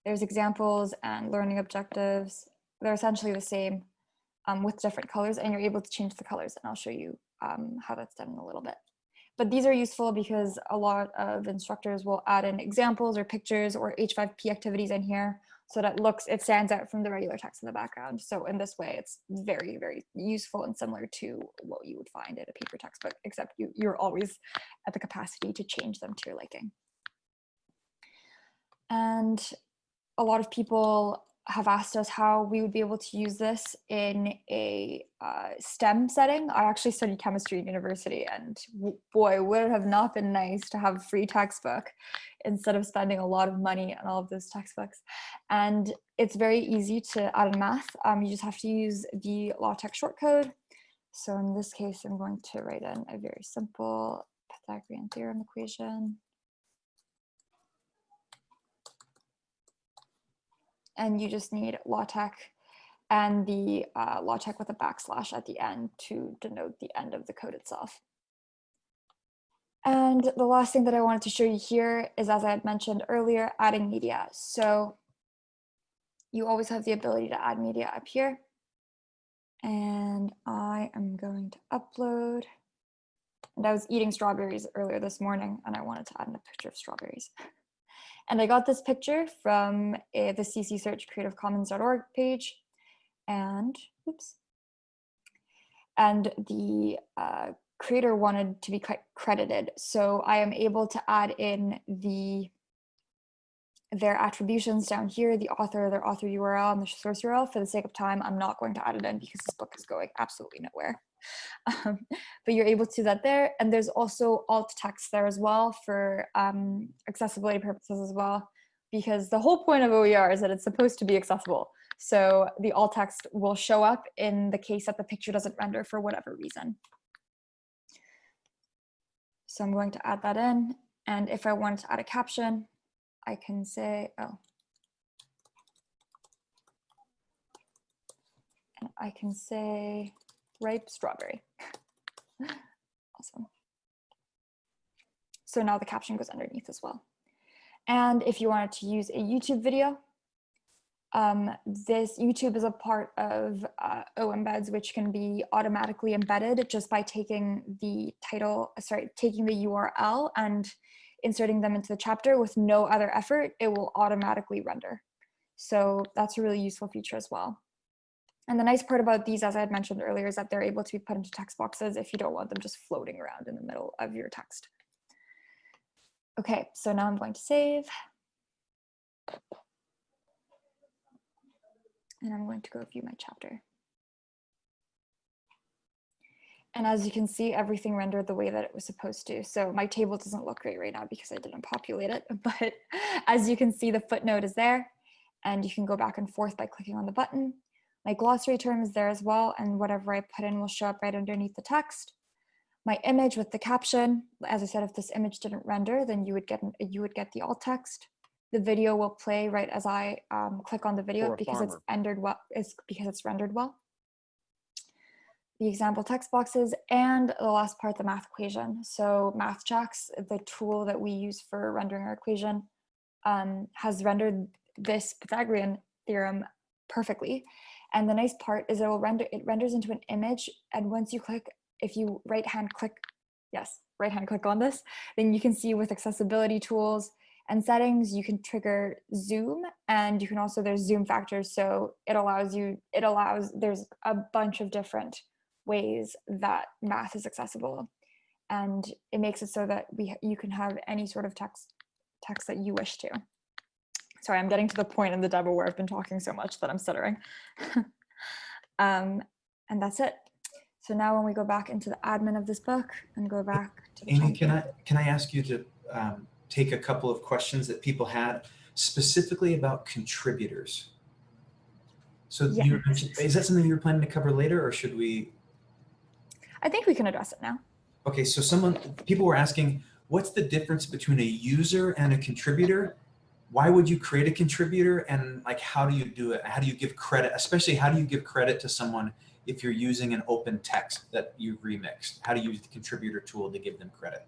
there's examples and learning objectives. They're essentially the same um, with different colors and you're able to change the colors. And I'll show you um, how that's done in a little bit. But these are useful because a lot of instructors will add in examples or pictures or H5P activities in here so that looks, it stands out from the regular text in the background. So in this way, it's very, very useful and similar to what you would find in a paper textbook, except you, you're always at the capacity to change them to your liking. And a lot of people have asked us how we would be able to use this in a uh, STEM setting. I actually studied chemistry at university and boy, would it have not been nice to have a free textbook instead of spending a lot of money on all of those textbooks. And it's very easy to add in math. Um, you just have to use the LaTeX shortcode. So in this case, I'm going to write in a very simple Pythagorean theorem equation. And you just need LaTeX and the uh, LaTeX with a backslash at the end to denote the end of the code itself. And the last thing that I wanted to show you here is, as I had mentioned earlier, adding media. So you always have the ability to add media up here. And I am going to upload. And I was eating strawberries earlier this morning and I wanted to add in a picture of strawberries. And I got this picture from uh, the CC Search creativecommons.org page. And, oops. And the uh, creator wanted to be credited. So I am able to add in the their attributions down here, the author, their author URL, and the source URL. For the sake of time, I'm not going to add it in because this book is going absolutely nowhere. Um, but you're able to do that there. And there's also alt text there as well for um, accessibility purposes as well, because the whole point of OER is that it's supposed to be accessible. So the alt text will show up in the case that the picture doesn't render for whatever reason. So I'm going to add that in. And if I wanted to add a caption, I can say, oh, and I can say ripe strawberry. awesome. So now the caption goes underneath as well. And if you wanted to use a YouTube video, um, this YouTube is a part of uh, which can be automatically embedded just by taking the title, sorry, taking the URL and inserting them into the chapter with no other effort, it will automatically render. So that's a really useful feature as well. And the nice part about these, as I had mentioned earlier, is that they're able to be put into text boxes if you don't want them just floating around in the middle of your text. Okay, so now I'm going to save. And I'm going to go view my chapter. And as you can see, everything rendered the way that it was supposed to. So my table doesn't look great right now because I didn't populate it. But as you can see, the footnote is there. And you can go back and forth by clicking on the button. My glossary term is there as well. And whatever I put in will show up right underneath the text. My image with the caption, as I said, if this image didn't render, then you would get you would get the alt text. The video will play right as I um, click on the video because farmer. it's rendered well. It's because it's rendered well the example text boxes, and the last part, the math equation. So MathJax, the tool that we use for rendering our equation, um, has rendered this Pythagorean theorem perfectly. And the nice part is it will render, it renders into an image. And once you click, if you right hand click, yes, right hand click on this, then you can see with accessibility tools and settings, you can trigger zoom and you can also, there's zoom factors. So it allows you, it allows, there's a bunch of different ways that math is accessible. And it makes it so that we you can have any sort of text text that you wish to. Sorry, I'm getting to the point in the demo where I've been talking so much that I'm stuttering. um, and that's it. So now when we go back into the admin of this book and go back to the Amy, can I, can I ask you to um, take a couple of questions that people had specifically about contributors? So yeah. is that something you're planning to cover later or should we I think we can address it now. Okay, so someone, people were asking, what's the difference between a user and a contributor? Why would you create a contributor and like how do you do it? How do you give credit, especially how do you give credit to someone if you're using an open text that you've remixed? How do you use the contributor tool to give them credit?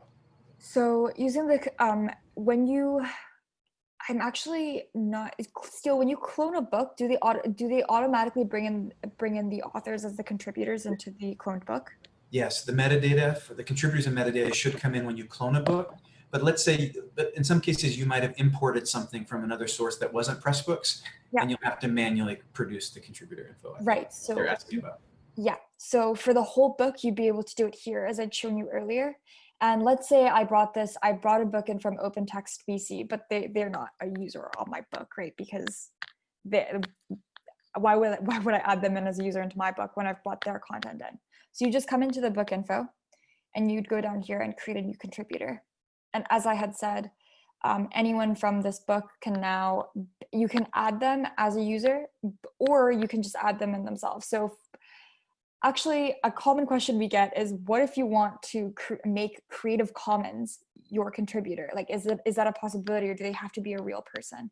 So using the, um, when you, I'm actually not still when you clone a book, do they do they automatically bring in bring in the authors as the contributors into the cloned book? Yes, the metadata for the contributors and metadata should come in when you clone a book. But let's say, but in some cases, you might have imported something from another source that wasn't Pressbooks, yeah. and you'll have to manually produce the contributor info. Right. So they're asking about. Yeah. So for the whole book, you'd be able to do it here, as I'd shown you earlier. And let's say I brought this, I brought a book in from OpenText BC, but they they're not a user on my book, right? Because they, why would why would I add them in as a user into my book when I've brought their content in? So you just come into the book info and you'd go down here and create a new contributor. And as I had said, um, anyone from this book can now, you can add them as a user, or you can just add them in themselves. So actually a common question we get is what if you want to cr make Creative Commons your contributor? Like, is, it, is that a possibility or do they have to be a real person?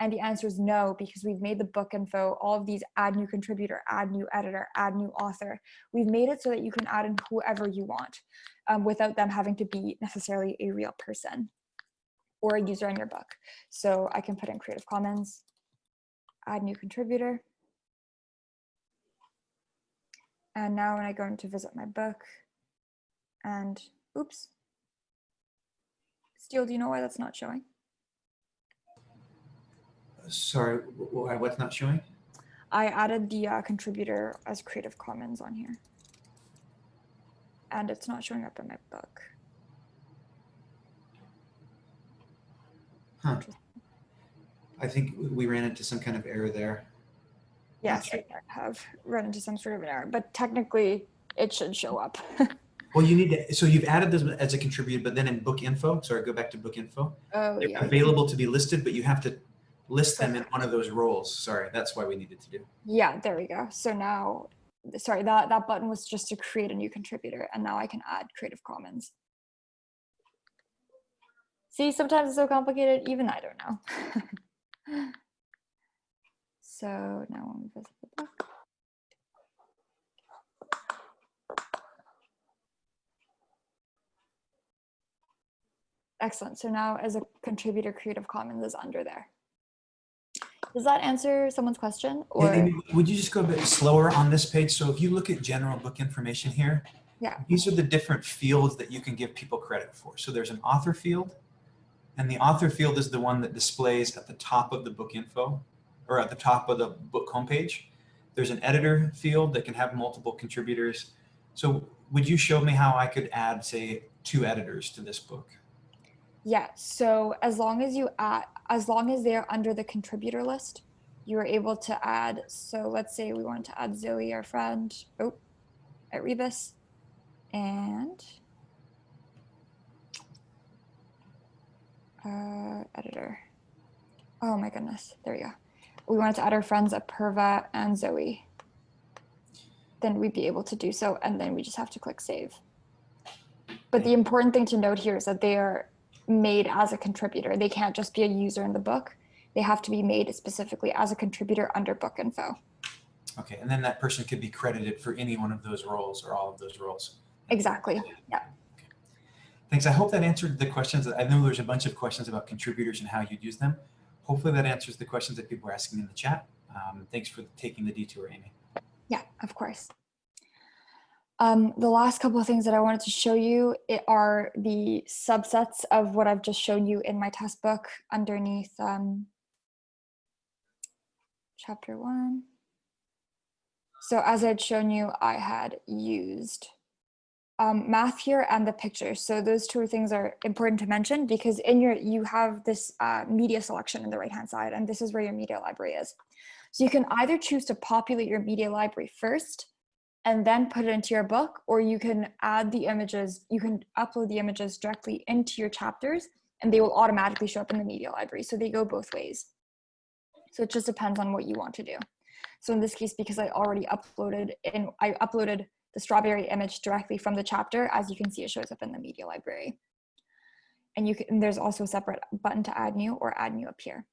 And the answer is no, because we've made the book info, all of these add new contributor, add new editor, add new author. We've made it so that you can add in whoever you want um, without them having to be necessarily a real person or a user in your book. So I can put in Creative Commons, add new contributor. And now when I go into visit my book and oops, Steel, do you know why that's not showing? Sorry, what's not showing? I added the uh, contributor as Creative Commons on here. And it's not showing up in my book. Huh. I think we ran into some kind of error there. Yes, I have run into some sort of an error, but technically it should show up. well, you need to, so you've added this as a contributor, but then in book info, sorry, go back to book info. Oh, They're yeah. available to be listed, but you have to list them in one of those roles. Sorry, that's why we needed to do. Yeah, there we go. So now, sorry, that, that button was just to create a new contributor and now I can add Creative Commons. See, sometimes it's so complicated, even I don't know. so now I'm visit the book. Excellent. So now as a contributor, Creative Commons is under there. Does that answer someone's question? Or yeah, would you just go a bit slower on this page? So if you look at general book information here, yeah, these are the different fields that you can give people credit for. So there's an author field, and the author field is the one that displays at the top of the book info, or at the top of the book homepage. There's an editor field that can have multiple contributors. So would you show me how I could add, say, two editors to this book? Yeah, so as long as you add, as long as they're under the contributor list, you are able to add, so let's say we want to add Zoe, our friend, oh, at Rebus, and uh, editor. Oh my goodness, there we go. We wanted to add our friends Apurva and Zoe. Then we'd be able to do so, and then we just have to click save. But the important thing to note here is that they are made as a contributor. They can't just be a user in the book. They have to be made specifically as a contributor under book info. Okay, and then that person could be credited for any one of those roles or all of those roles. Exactly, yeah. Okay. Thanks, I hope that answered the questions. I know there's a bunch of questions about contributors and how you'd use them. Hopefully that answers the questions that people are asking in the chat. Um, thanks for taking the detour, Amy. Yeah, of course. Um, the last couple of things that I wanted to show you are the subsets of what I've just shown you in my test book underneath um, chapter one. So as I'd shown you, I had used um, math here and the picture. So those two things are important to mention because in your you have this uh, media selection in the right hand side and this is where your media library is. So you can either choose to populate your media library first and then put it into your book, or you can add the images, you can upload the images directly into your chapters and they will automatically show up in the media library. So they go both ways. So it just depends on what you want to do. So in this case, because I already uploaded and I uploaded the strawberry image directly from the chapter, as you can see, it shows up in the media library. and you can, and there's also a separate button to add new or add new up here.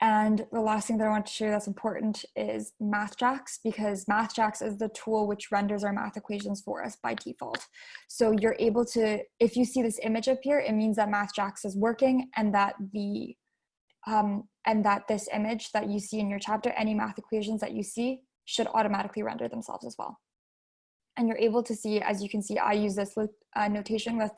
And the last thing that I want to share that's important is MathJax because MathJax is the tool which renders our math equations for us by default. So you're able to, if you see this image up here, it means that MathJax is working and that the um, and that this image that you see in your chapter, any math equations that you see should automatically render themselves as well. And you're able to see, as you can see, I use this uh, notation with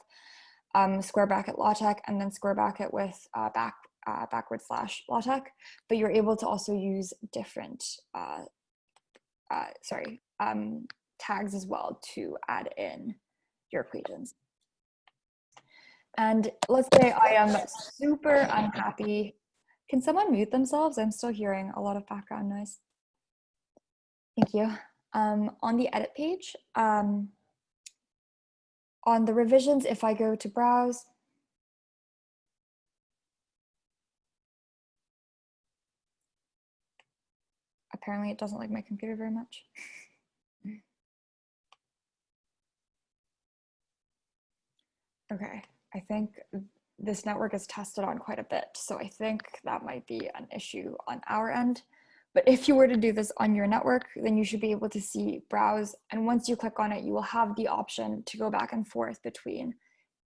um, square bracket LaTeX and then square bracket with uh, back uh, backward slash LaTeX, but you're able to also use different, uh, uh, sorry, um, tags as well to add in your equations. And let's say I am super unhappy. Can someone mute themselves? I'm still hearing a lot of background noise. Thank you. Um, on the edit page, um, on the revisions, if I go to browse, apparently it doesn't like my computer very much. okay, I think this network is tested on quite a bit, so I think that might be an issue on our end. But if you were to do this on your network, then you should be able to see browse. And once you click on it, you will have the option to go back and forth between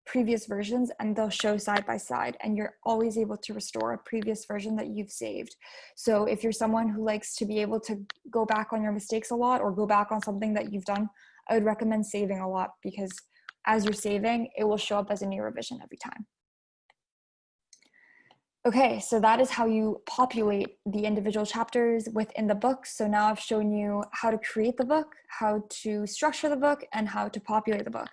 previous versions and they'll show side by side and you're always able to restore a previous version that you've saved. So if you're someone who likes to be able to go back on your mistakes a lot or go back on something that you've done, I would recommend saving a lot because as you're saving, it will show up as a new revision every time. Okay, so that is how you populate the individual chapters within the book. So now I've shown you how to create the book, how to structure the book, and how to populate the book.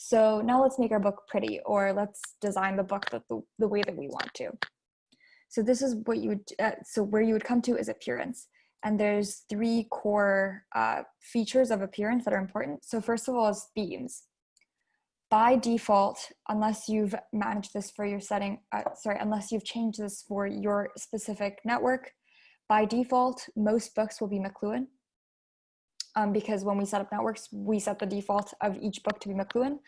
So now let's make our book pretty, or let's design the book the, the, way that we want to. So this is what you would, uh, so where you would come to is appearance. And there's three core uh, features of appearance that are important. So first of all is themes by default, unless you've managed this for your setting, uh, sorry, unless you've changed this for your specific network, by default, most books will be McLuhan. Um, because when we set up networks, we set the default of each book to be McLuhan.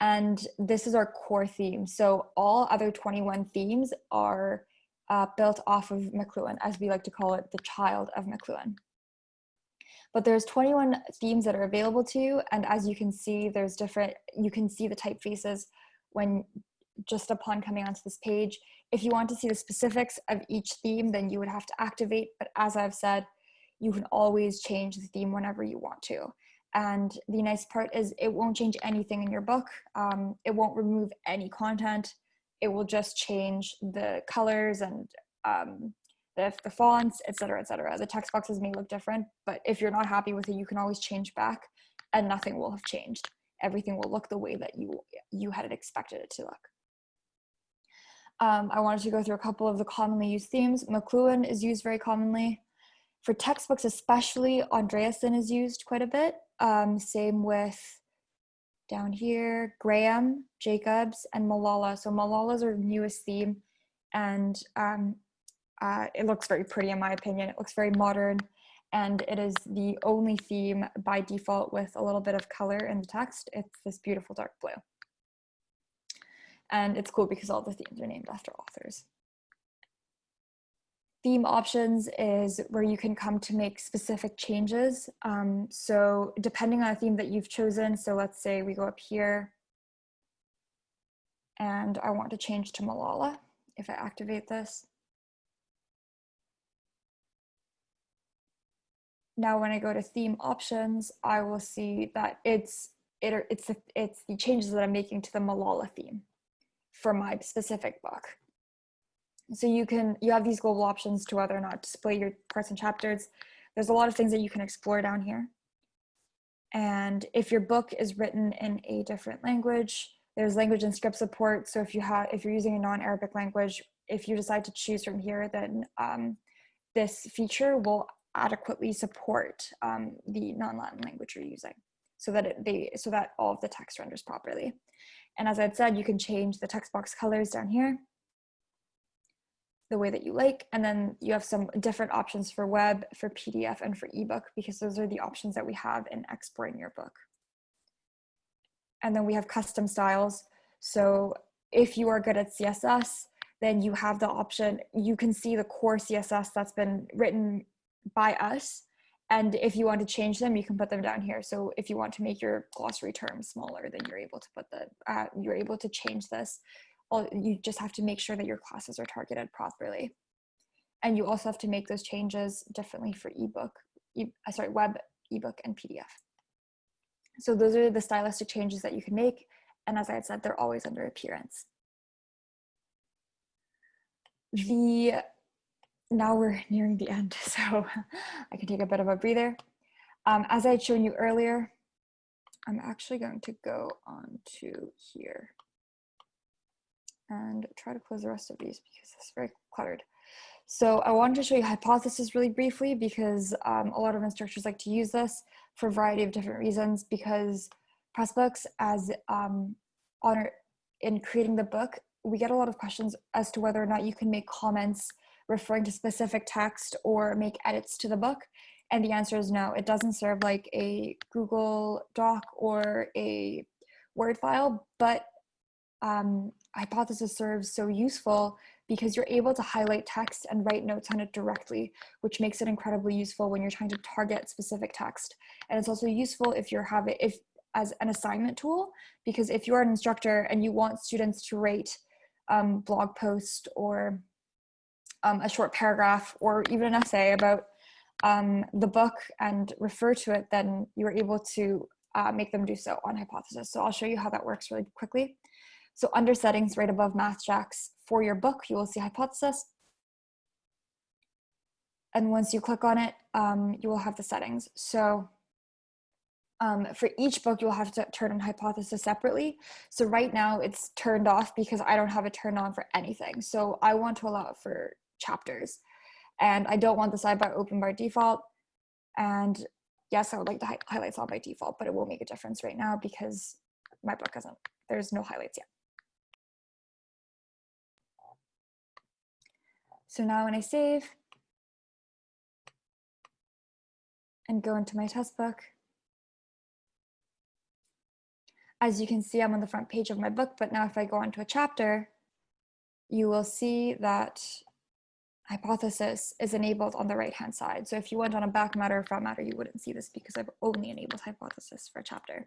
And this is our core theme. So all other 21 themes are uh, built off of McLuhan, as we like to call it, the child of McLuhan but there's 21 themes that are available to you. And as you can see, there's different, you can see the typefaces when just upon coming onto this page. If you want to see the specifics of each theme, then you would have to activate. But as I've said, you can always change the theme whenever you want to. And the nice part is it won't change anything in your book. Um, it won't remove any content. It will just change the colors and um, the, the fonts, etc., etc. The text boxes may look different, but if you're not happy with it, you can always change back and nothing will have changed. Everything will look the way that you, you had expected it to look. Um, I wanted to go through a couple of the commonly used themes. McLuhan is used very commonly. For textbooks especially, Andreasen is used quite a bit. Um, same with down here, Graham, Jacobs, and Malala. So Malala's our newest theme. And um, uh, it looks very pretty in my opinion. It looks very modern and it is the only theme by default with a little bit of color in the text. It's this beautiful dark blue. And it's cool because all the themes are named after authors. Theme options is where you can come to make specific changes. Um, so depending on a theme that you've chosen, so let's say we go up here and I want to change to Malala if I activate this. now when I go to theme options, I will see that it's it, it's it's the changes that I'm making to the Malala theme for my specific book. So you can you have these global options to whether or not display your parts and chapters. There's a lot of things that you can explore down here. And if your book is written in a different language, there's language and script support. So if you have if you're using a non-Arabic language, if you decide to choose from here, then um, this feature will adequately support um, the non-Latin language you're using so that it, they so that all of the text renders properly. And as I'd said, you can change the text box colors down here the way that you like. And then you have some different options for web, for PDF, and for ebook, because those are the options that we have in exporting your book. And then we have custom styles. So if you are good at CSS, then you have the option, you can see the core CSS that's been written by us. And if you want to change them, you can put them down here. So if you want to make your glossary terms smaller, then you're able to put the, uh, you're able to change this. All, you just have to make sure that your classes are targeted properly. And you also have to make those changes differently for ebook, e uh, sorry, web, ebook, and PDF. So those are the stylistic changes that you can make. And as I had said, they're always under appearance. The, now we're nearing the end, so I can take a bit of a breather. Um, as I had shown you earlier, I'm actually going to go on to here and try to close the rest of these because it's very cluttered. So I wanted to show you hypothesis really briefly because um, a lot of instructors like to use this for a variety of different reasons because Pressbooks as um, honor in creating the book, we get a lot of questions as to whether or not you can make comments referring to specific text or make edits to the book. And the answer is no, it doesn't serve like a Google Doc or a Word file, but um, Hypothesis serves so useful because you're able to highlight text and write notes on it directly, which makes it incredibly useful when you're trying to target specific text. And it's also useful if you're having, if as an assignment tool, because if you're an instructor and you want students to rate um, blog post or um, a short paragraph or even an essay about um, the book and refer to it, then you're able to uh, make them do so on Hypothesis. So I'll show you how that works really quickly. So under settings right above MathJax for your book, you will see Hypothesis. And once you click on it, um, you will have the settings. So um, for each book, you'll have to turn on hypothesis separately. So right now it's turned off because I don't have it turned on for anything. So I want to allow it for chapters and I don't want the sidebar open by default. And yes, I would like the highlights on by default, but it will make a difference right now because my book hasn't, there's no highlights yet. So now when I save and go into my test book, as you can see, I'm on the front page of my book, but now if I go onto a chapter, you will see that hypothesis is enabled on the right hand side. So if you went on a back matter or front matter, you wouldn't see this because I've only enabled hypothesis for a chapter.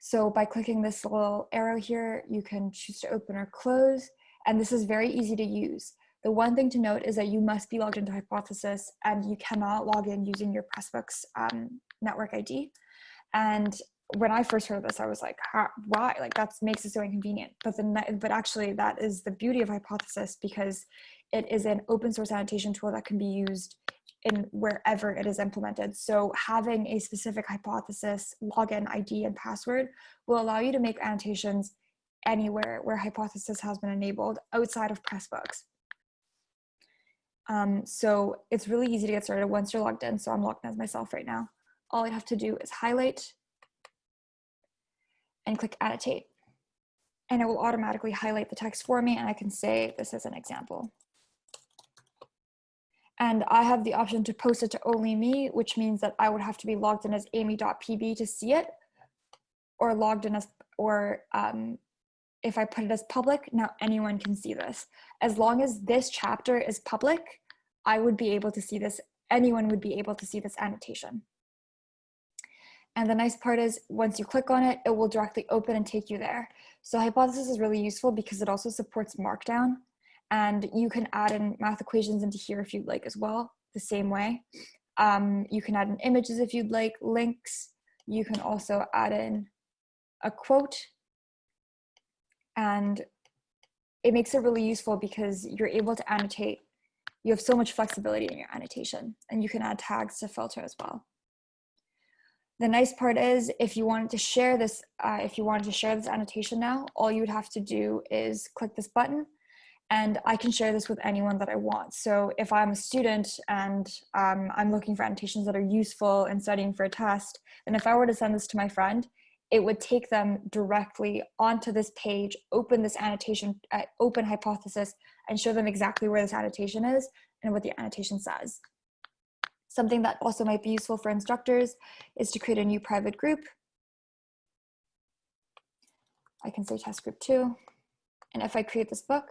So by clicking this little arrow here, you can choose to open or close. And this is very easy to use. The one thing to note is that you must be logged into Hypothesis and you cannot log in using your Pressbooks um, network ID. And when I first heard this, I was like, why? Like that makes it so inconvenient. But the but actually, that is the beauty of Hypothesis because it is an open source annotation tool that can be used in wherever it is implemented. So having a specific hypothesis login ID and password will allow you to make annotations anywhere where hypothesis has been enabled outside of Pressbooks. Um, so it's really easy to get started once you're logged in. So I'm logged in as myself right now. All I have to do is highlight and click annotate. And it will automatically highlight the text for me and I can say this is an example. And I have the option to post it to only me, which means that I would have to be logged in as amy.pb to see it or logged in as, or um, if I put it as public, now anyone can see this. As long as this chapter is public, I would be able to see this, anyone would be able to see this annotation. And the nice part is once you click on it, it will directly open and take you there. So Hypothesis is really useful because it also supports Markdown and you can add in math equations into here if you'd like as well, the same way. Um, you can add in images if you'd like, links. You can also add in a quote and it makes it really useful because you're able to annotate. You have so much flexibility in your annotation and you can add tags to filter as well. The nice part is if you wanted to share this, uh, if you wanted to share this annotation now, all you would have to do is click this button and I can share this with anyone that I want. So if I'm a student and um, I'm looking for annotations that are useful in studying for a test, and if I were to send this to my friend, it would take them directly onto this page, open this annotation, uh, open hypothesis, and show them exactly where this annotation is and what the annotation says. Something that also might be useful for instructors is to create a new private group. I can say test group two. And if I create this book,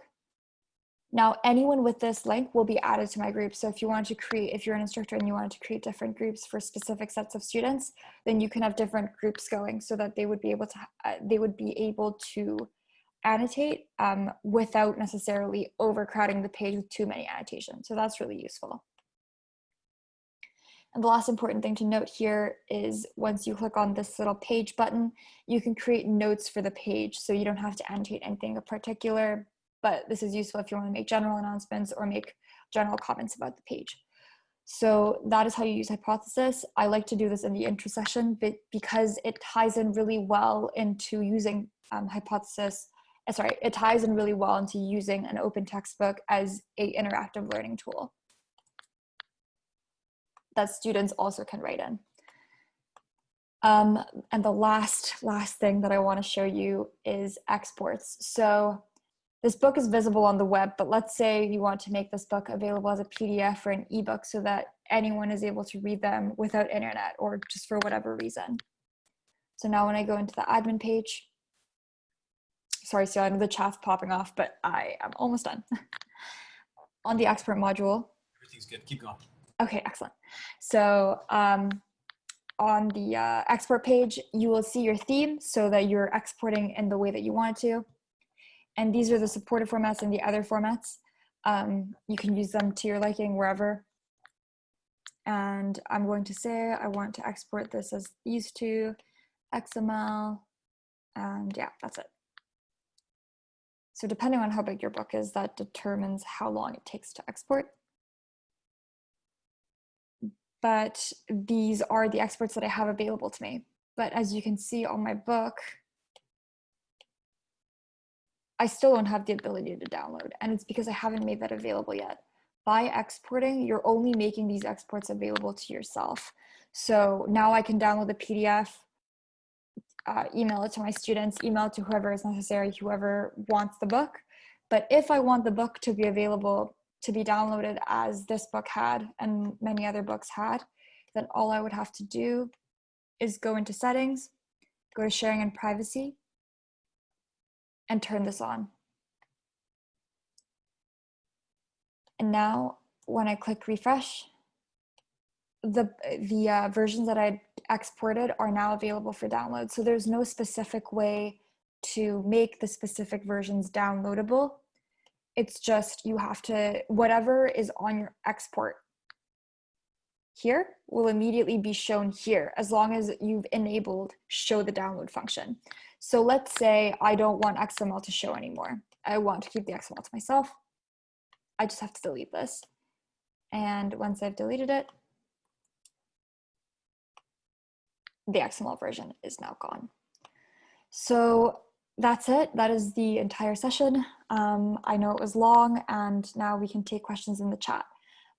now anyone with this link will be added to my group. So if you want to create, if you're an instructor and you wanted to create different groups for specific sets of students, then you can have different groups going so that they would be able to, uh, they would be able to annotate um, without necessarily overcrowding the page with too many annotations. So that's really useful. And the last important thing to note here is once you click on this little page button, you can create notes for the page. So you don't have to annotate anything in particular, but this is useful if you want to make general announcements or make general comments about the page. So that is how you use hypothesis. I like to do this in the intro session but because it ties in really well into using um, hypothesis, uh, sorry, it ties in really well into using an open textbook as a interactive learning tool that students also can write in. Um, and the last, last thing that I wanna show you is exports. So this book is visible on the web, but let's say you want to make this book available as a PDF or an ebook so that anyone is able to read them without internet or just for whatever reason. So now when I go into the admin page, sorry, so I know the chat's popping off, but I am almost done. on the export module. Everything's good, keep going. Okay, excellent. So um, on the uh, export page, you will see your theme so that you're exporting in the way that you want to. And these are the supported formats and the other formats. Um, you can use them to your liking wherever. And I'm going to say I want to export this as these two, XML, and yeah, that's it. So depending on how big your book is, that determines how long it takes to export but these are the exports that I have available to me. But as you can see on my book, I still don't have the ability to download and it's because I haven't made that available yet. By exporting, you're only making these exports available to yourself. So now I can download the PDF, uh, email it to my students, email it to whoever is necessary, whoever wants the book. But if I want the book to be available to be downloaded as this book had and many other books had, then all I would have to do is go into settings, go to sharing and privacy, and turn this on. And now when I click refresh, the, the uh, versions that I exported are now available for download. So there's no specific way to make the specific versions downloadable it's just you have to, whatever is on your export here will immediately be shown here as long as you've enabled show the download function. So let's say I don't want XML to show anymore. I want to keep the XML to myself. I just have to delete this. And once I've deleted it, the XML version is now gone. So that's it. That is the entire session. Um, I know it was long and now we can take questions in the chat.